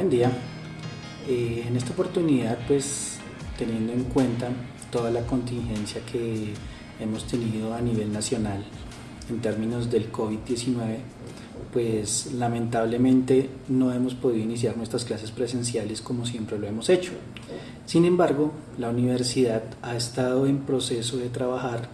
día. Eh, en esta oportunidad, pues teniendo en cuenta toda la contingencia que hemos tenido a nivel nacional en términos del COVID-19, pues lamentablemente no hemos podido iniciar nuestras clases presenciales como siempre lo hemos hecho. Sin embargo, la universidad ha estado en proceso de trabajar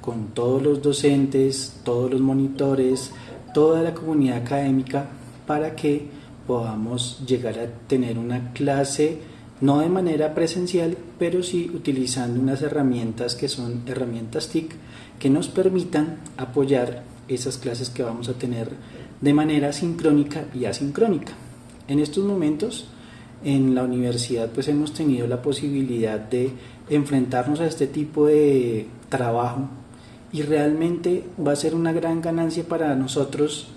con todos los docentes, todos los monitores, toda la comunidad académica para que podamos llegar a tener una clase no de manera presencial, pero sí utilizando unas herramientas que son herramientas TIC que nos permitan apoyar esas clases que vamos a tener de manera sincrónica y asincrónica. En estos momentos en la universidad pues hemos tenido la posibilidad de enfrentarnos a este tipo de trabajo y realmente va a ser una gran ganancia para nosotros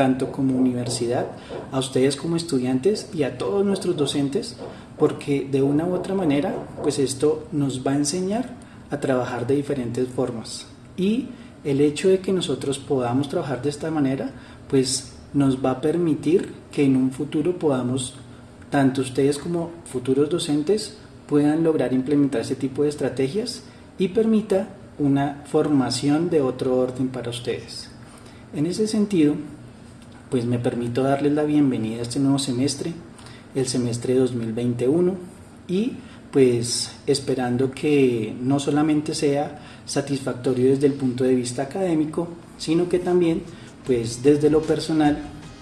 tanto como universidad, a ustedes como estudiantes y a todos nuestros docentes, porque de una u otra manera, pues esto nos va a enseñar a trabajar de diferentes formas. Y el hecho de que nosotros podamos trabajar de esta manera, pues nos va a permitir que en un futuro podamos, tanto ustedes como futuros docentes, puedan lograr implementar ese tipo de estrategias y permita una formación de otro orden para ustedes. En ese sentido, pues me permito darles la bienvenida a este nuevo semestre, el semestre 2021 y pues esperando que no solamente sea satisfactorio desde el punto de vista académico, sino que también pues desde lo personal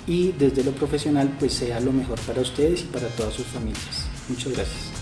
y desde lo profesional pues sea lo mejor para ustedes y para todas sus familias. Muchas gracias.